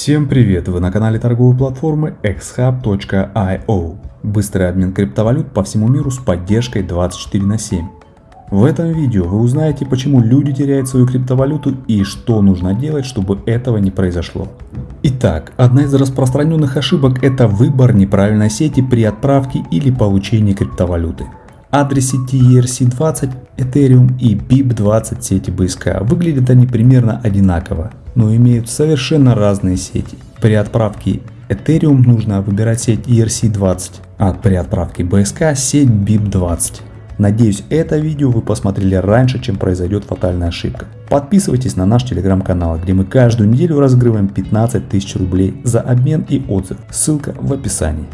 Всем привет! Вы на канале торговой платформы xhub.io. Быстрый обмен криптовалют по всему миру с поддержкой 24 на 7. В этом видео вы узнаете, почему люди теряют свою криптовалюту и что нужно делать, чтобы этого не произошло. Итак, одна из распространенных ошибок это выбор неправильной сети при отправке или получении криптовалюты. Адрес сети ERC20, Ethereum и BIP20 сети BSK выглядят они примерно одинаково, но имеют совершенно разные сети. При отправке Ethereum нужно выбирать сеть ERC20, а при отправке BSK сеть BIP20. Надеюсь это видео вы посмотрели раньше чем произойдет фатальная ошибка. Подписывайтесь на наш телеграм-канал, где мы каждую неделю разыгрываем 15 тысяч рублей за обмен и отзыв. Ссылка в описании.